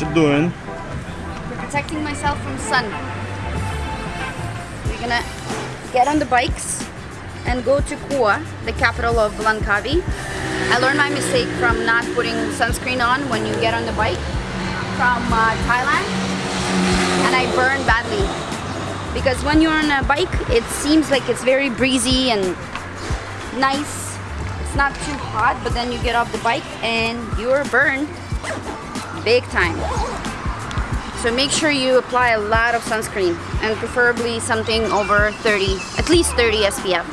You doing? protecting myself from sun. We're gonna get on the bikes and go to Kuah, the capital of Langkawi. I learned my mistake from not putting sunscreen on when you get on the bike from uh, Thailand and I burned badly because when you're on a bike it seems like it's very breezy and nice it's not too hot but then you get off the bike and you're burned big time. So make sure you apply a lot of sunscreen and preferably something over 30 at least 30 SPF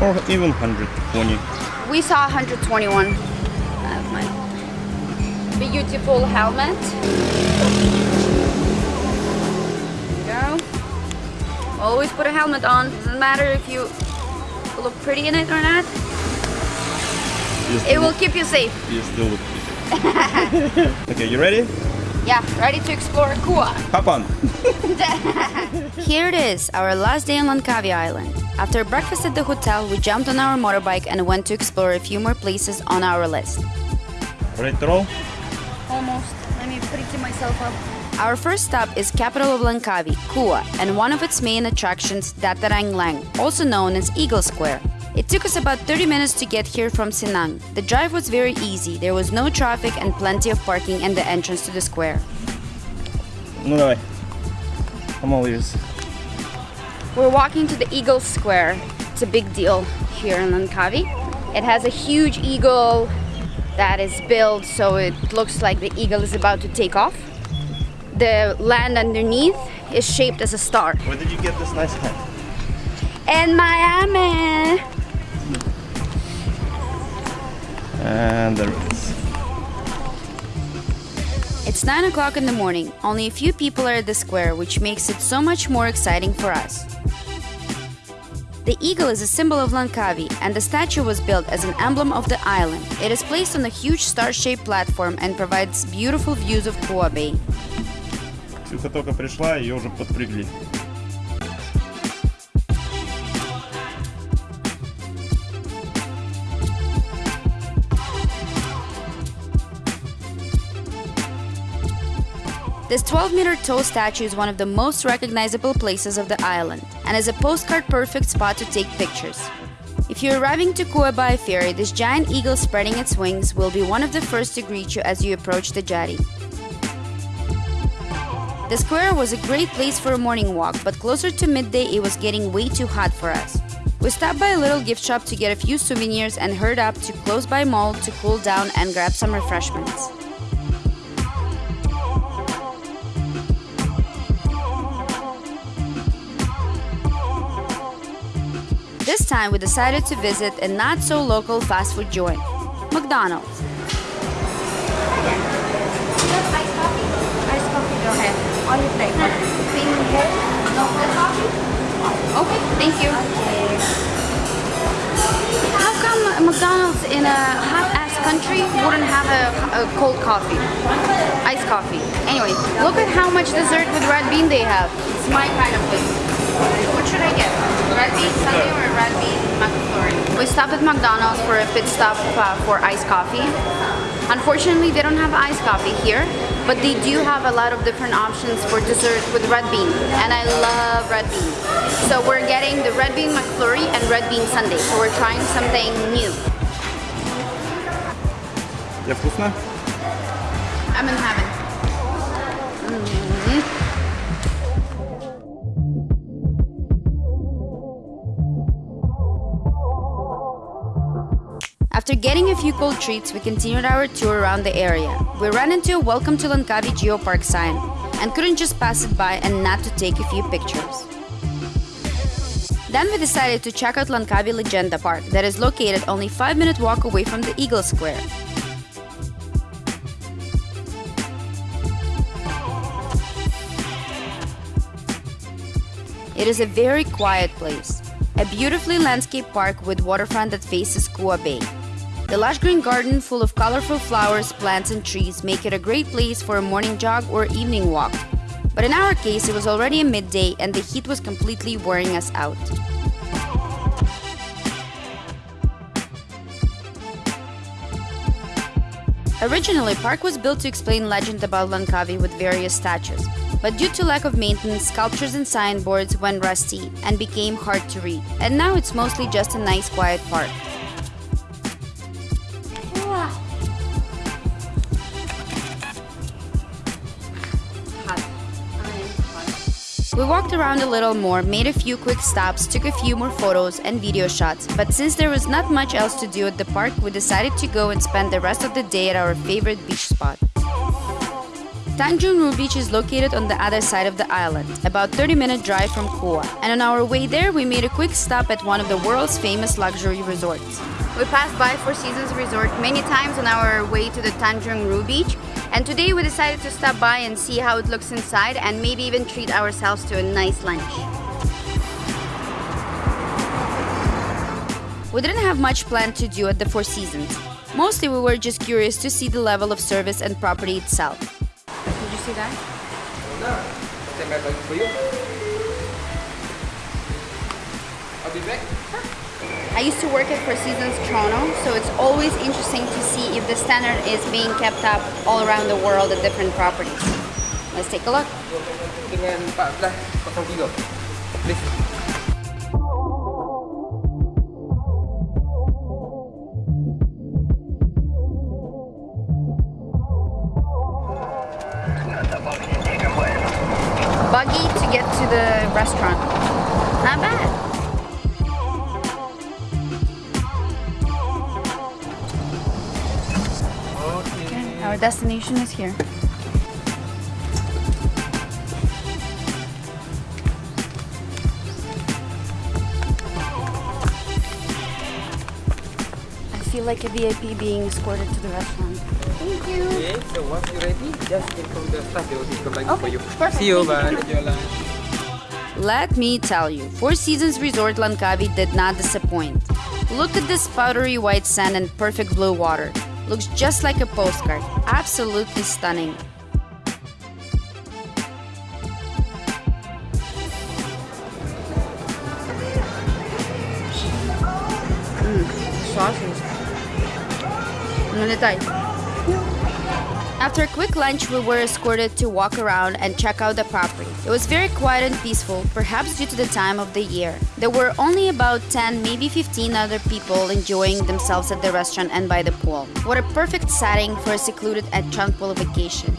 Or even 120. we saw 121 I have my beautiful helmet. There you go. Always put a helmet on. Doesn't matter if you look pretty in it or not. It will keep you safe. you still look. okay, you ready? yeah ready to explore Kuah Hop on. Here it is, our last day on Langkawi Island. After breakfast at the hotel, we jumped on our motorbike and went to explore a few more places on our list. Ready to roll? Almost. Let me pretty myself up. Our first stop is capital of Langkawi, Kuah, and one of its main attractions, Dataran Lang, also known as Eagle Square. It took us about 30 minutes to get here from Cenang. The drive was very easy, there was no traffic and plenty of parking and the entrance to the square. No way. I'm all ears. We're walking to the Eagle Square. It's a big deal here in Langkawi. It has a huge eagle that is built so it looks like the eagle is about to take off. The land underneath is shaped as a star. Where did you get this nice hat? In Miami. And there it is. It's 9 o'clock in the morning. Only a few people are at the square, which makes it so much more exciting for us. The eagle is a symbol of Langkawi, and the statue was built as an emblem of the island. It is placed on a huge star-shaped platform and provides beautiful views of Kuah Bay. Ксюха только пришла, ее уже. This 12 meter tall statue is one of the most recognizable places of the island and is a postcard perfect spot to take pictures. If you're arriving to Kuah by ferry, this giant eagle spreading its wings will be one of the first to greet you as you approach the jetty. The square was a great place for a morning walk, but closer to midday it was getting way too hot for us. We stopped by a little gift shop to get a few souvenirs and hurried up to close by mall to cool down and grab some refreshments. This time we decided to visit a not so local fast food joint, McDonald's. Iced coffee? Iced coffee. On your plate. Cream here? No cold coffee? Okay, thank you. How come McDonald's in a hot ass country wouldn't have a, a cold coffee? Iced coffee. Anyway, look at how much dessert with red bean they have. It's my kind of place. What should I get? Red bean sundae or red bean McFlurry? We stopped at McDonald's for a pit stop uh, for iced coffee. Unfortunately, they don't have iced coffee here, but they do have a lot of different options for dessert with red bean, and I love red bean. So we're getting the red bean McFlurry and red bean sundae. So we're trying something new. Тебе вкусно? I'm in heaven. After getting a few cold treats, we continued our tour around the area. We ran into a Welcome to Langkawi Geopark sign and couldn't just pass it by and not to take a few pictures. Then we decided to check out Langkawi Legenda Park that is located only 5 minute walk away from the Eagle Square. It is a very quiet place, a beautifully landscaped park with waterfront that faces Kuah Bay. The lush green garden full of colorful flowers, plants and trees make it a great place for a morning jog or evening walk. But in our case, it was already a midday and the heat was completely wearing us out. Originally, park was built to explain legend about Langkawi with various statues, but due to lack of maintenance, sculptures and signboards went rusty and became hard to read. And now it's mostly just a nice quiet park. We walked around a little more, made a few quick stops, took a few more photos and video shots, but since there was not much else to do at the park, we decided to go and spend the rest of the day at our favorite beach spot. Tanjung Beach is located on the other side of the island, about 30 minute drive from Kuah, and on our way there we made a quick stop at one of the world's famous luxury resorts. We passed by Four Seasons Resort many times on our way to the Tanjung Beach, and today we decided to stop by and see how it looks inside and maybe even treat ourselves to a nice lunch. We didn't have much planned to do at the Four Seasons. Mostly we were just curious to see the level of service and property itself. Did you see that? Stand by for you. I'll be back. I used to work at Four Seasons Toronto, so it's always interesting to see if the standard is being kept up all around the world at different properties. Let's take a look. Dengan 1403. Please. Buggy to get to the restaurant. Not bad. Our destination is here. I feel like a VIP being escorted to the restaurant. Thank you. Okay, so once you're ready, just inform the staff. They will take the bag for you. perfect. See you. Bye. you. Enjoy your lunch. Let me tell you, Four Seasons Resort Langkawi did not disappoint. Look at this powdery white sand and perfect blue water. Looks just like a postcard. Absolutely stunning. Mm, sausage. Ano na tayo? After a quick lunch, we were escorted to walk around and check out the property. It was very quiet and peaceful, perhaps due to the time of the year. There were only about 10, maybe 15 other people enjoying themselves at the restaurant and by the pool. What a perfect setting for a secluded and tranquil vacation.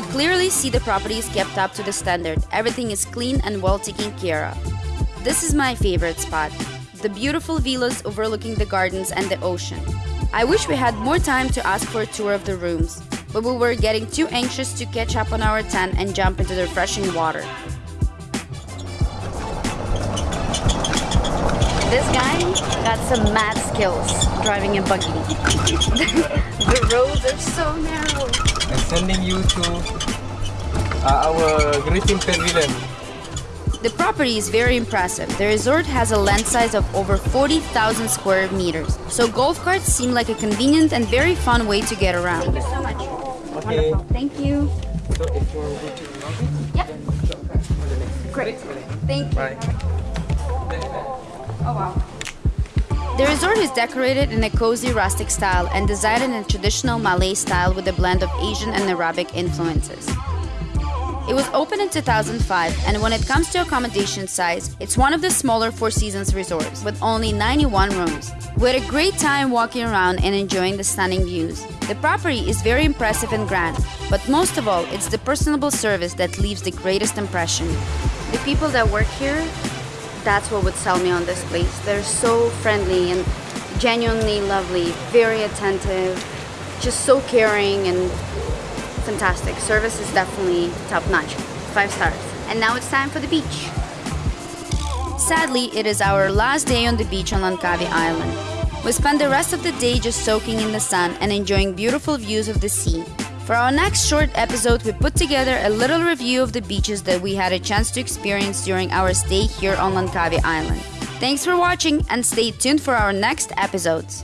Could clearly see the property is kept up to the standard. Everything is clean and well taken care of. This is my favorite spot the beautiful villas overlooking the gardens and the ocean. I wish we had more time to ask for a tour of the rooms, but we were getting too anxious to catch up on our tan and jump into the refreshing water. This guy got some mad skills driving a buggy. the roads are so narrow. I'm sending you to uh, our greeting pavilion. The property is very impressive. The resort has a land size of over 40,000 square meters, so golf carts seem like a convenient and very fun way to get around. Thank you so much. Okay. Wonderful. Thank you. So if you want to go to the lobby, Yeah. then the next. Great. Great. Thank you. Bye. Oh wow. The resort is decorated in a cozy rustic style and designed in a traditional Malay style with a blend of Asian and Arabic influences. It was opened in 2005, and when it comes to accommodation size, it's one of the smaller Four Seasons resorts with only 91 rooms. We had a great time walking around and enjoying the stunning views. The property is very impressive and grand, but most of all, it's the personable service that leaves the greatest impression. The people that work here, that's what would sell me on this place. They're so friendly and genuinely lovely, very attentive, just so caring and fantastic. Service is definitely top notch. Five stars. And now it's time for the beach. Sadly, it is our last day on the beach on Langkawi Island. We spend the rest of the day just soaking in the sun and enjoying beautiful views of the sea. For our next short episode, we put together a little review of the beaches that we had a chance to experience during our stay here on Langkawi Island. Thanks for watching and stay tuned for our next episodes.